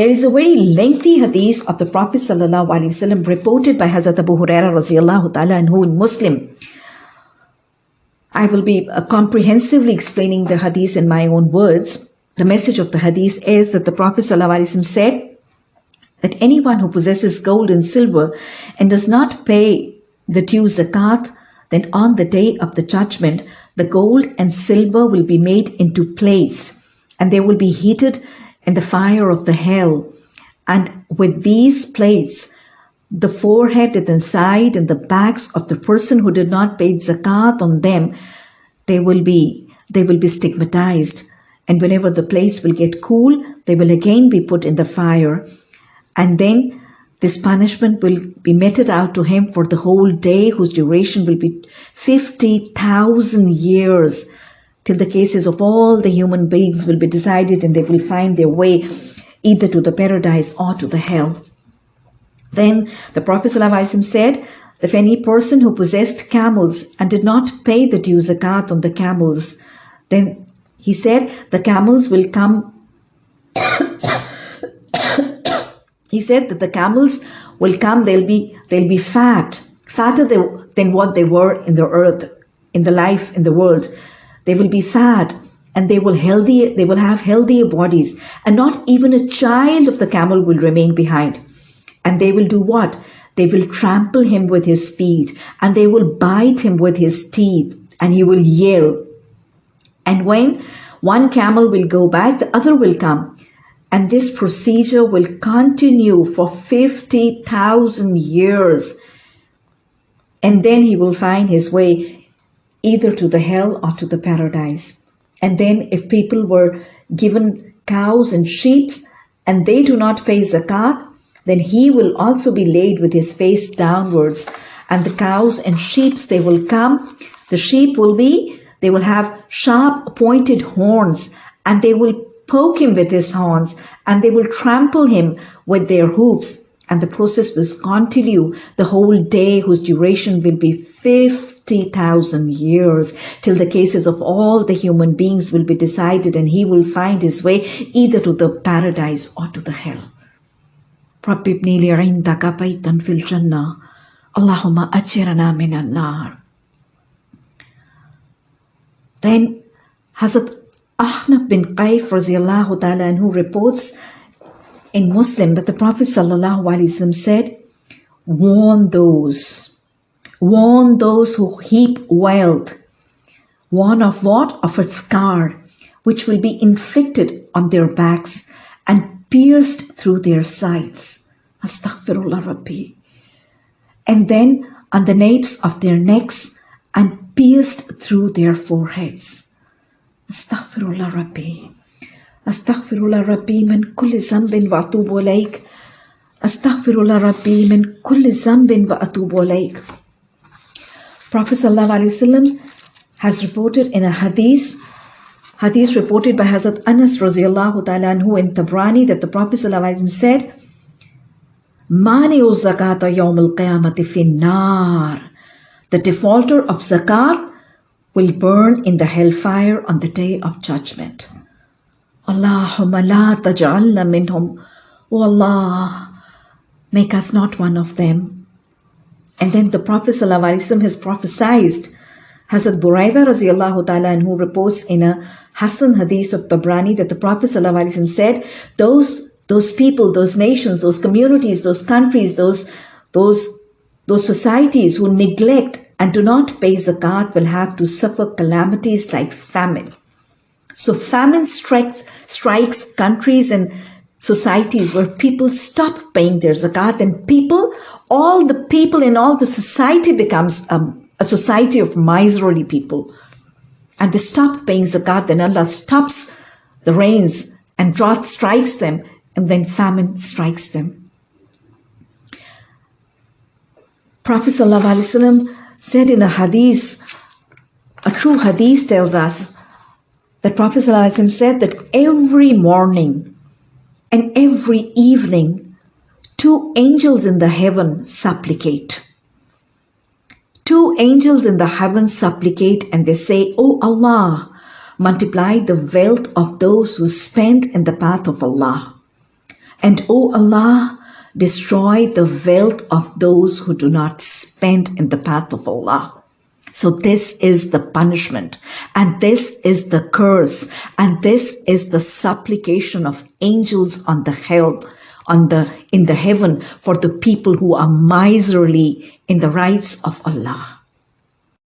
There is a very lengthy hadith of the Prophet wasallam reported by Hazrat Abu Huraira ta'ala anhu in Muslim. I will be uh, comprehensively explaining the hadith in my own words. The message of the hadith is that the Prophet wasallam said that anyone who possesses gold and silver and does not pay the due zakat, then on the day of the judgment, the gold and silver will be made into plates and they will be heated in the fire of the hell. And with these plates, the forehead and the side and the backs of the person who did not pay zakat on them, they will be they will be stigmatized. And whenever the plates will get cool, they will again be put in the fire. And then this punishment will be meted out to him for the whole day, whose duration will be 50,000 years till the cases of all the human beings will be decided and they will find their way either to the paradise or to the hell. Then the Prophet ﷺ said, if any person who possessed camels and did not pay the due zakat on the camels, then he said the camels will come. he said that the camels will come, they'll be they'll be fat, fatter than what they were in the earth, in the life, in the world. They will be fat and they will healthy they will have healthier bodies. And not even a child of the camel will remain behind. And they will do what? They will trample him with his feet and they will bite him with his teeth and he will yell. And when one camel will go back the other will come. And this procedure will continue for 50,000 years. And then he will find his way either to the hell or to the paradise. And then if people were given cows and sheep and they do not pay zakat, then he will also be laid with his face downwards. And the cows and sheep, they will come. The sheep will be, they will have sharp pointed horns and they will poke him with his horns and they will trample him with their hoofs and the process will continue. The whole day whose duration will be 50,000 years till the cases of all the human beings will be decided and he will find his way either to the paradise or to the hell. رب ابني لي عندك اللهم من النار. Then Hazrat Ahnaf bin Qais ta'ala who reports in Muslim that the Prophet wasallam said, warn those, warn those who heap wealth, warn of what? Of a scar which will be inflicted on their backs and pierced through their sides. Astaghfirullah Rabbi. And then on the napes of their necks and pierced through their foreheads. Astaghfirullah Rabbi. Astaghfirullah Rabbi min kulli zambin wa atubu ilayk. Astaghfirullah Rabbi min kulli zambin wa atubu ilayk. Prophet ﷺ has reported in a hadith Hadith reported by Hazrat Anas radiallahu ta'ala anhu in Tabrani that the Prophet ﷺ said, Mani zakata yawm al-qiyamati finnar. The defaulter of zakat will burn in the hellfire on the day of judgment. La taj'alna minhum. O Allah, make us not one of them. And then the Prophet ﷺ has prophesied Hazrat Buraida radiallahu ta'ala who reports in a Hassan hadith of Tabrani that the Prophet ﷺ said, those, those people, those nations, those communities, those countries, those, those, those societies who neglect and do not pay zakat will have to suffer calamities like famine. So famine strikes, strikes countries and societies where people stop paying their zakat and people, all the people in all the society becomes um, a society of miserly people and they stop paying zakat, then Allah stops the rains and drought strikes them, and then famine strikes them. Prophet ﷺ said in a hadith, a true hadith tells us that Prophet ﷺ said that every morning and every evening, two angels in the heaven supplicate two angels in the heaven supplicate and they say, O Allah, multiply the wealth of those who spend in the path of Allah. And O Allah, destroy the wealth of those who do not spend in the path of Allah. So this is the punishment and this is the curse and this is the supplication of angels on the hell on the in the heaven for the people who are miserly in the rights of Allah.